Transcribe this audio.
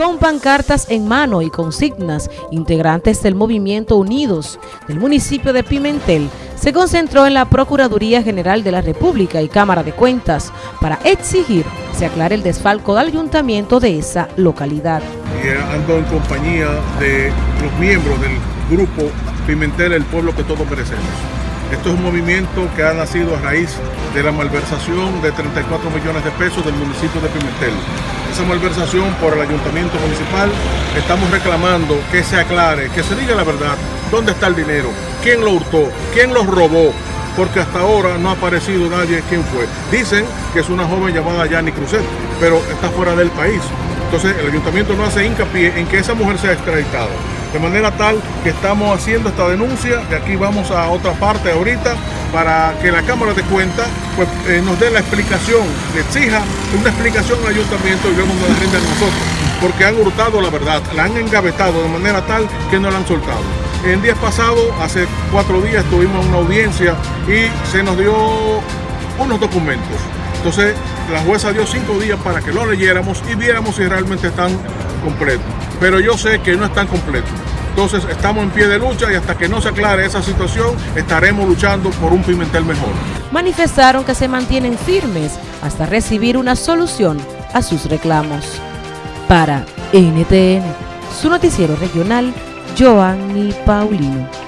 Con pancartas en mano y consignas, integrantes del movimiento Unidos del municipio de Pimentel se concentró en la Procuraduría General de la República y Cámara de Cuentas para exigir se aclare el desfalco del ayuntamiento de esa localidad. Y ando en compañía de los miembros del grupo Pimentel, el pueblo que todos merecemos. Esto es un movimiento que ha nacido a raíz de la malversación de 34 millones de pesos del municipio de Pimentel. Esa malversación por el ayuntamiento municipal, estamos reclamando que se aclare, que se diga la verdad, dónde está el dinero, quién lo hurtó, quién lo robó, porque hasta ahora no ha aparecido nadie quién fue. Dicen que es una joven llamada Yanni Cruzet, pero está fuera del país. Entonces el ayuntamiento no hace hincapié en que esa mujer sea extraditada. De manera tal que estamos haciendo esta denuncia, de aquí vamos a otra parte ahorita, para que la Cámara de Cuentas pues, eh, nos dé la explicación, le exija una explicación al ayuntamiento y vemos la rinde a nosotros, porque han hurtado la verdad, la han engavetado de manera tal que no la han soltado. En días pasados, hace cuatro días, tuvimos una audiencia y se nos dio unos documentos. Entonces, la jueza dio cinco días para que lo leyéramos y viéramos si realmente están completos pero yo sé que no están completos. Entonces estamos en pie de lucha y hasta que no se aclare esa situación estaremos luchando por un Pimentel mejor. Manifestaron que se mantienen firmes hasta recibir una solución a sus reclamos. Para NTN, su noticiero regional, Joanny Paulino.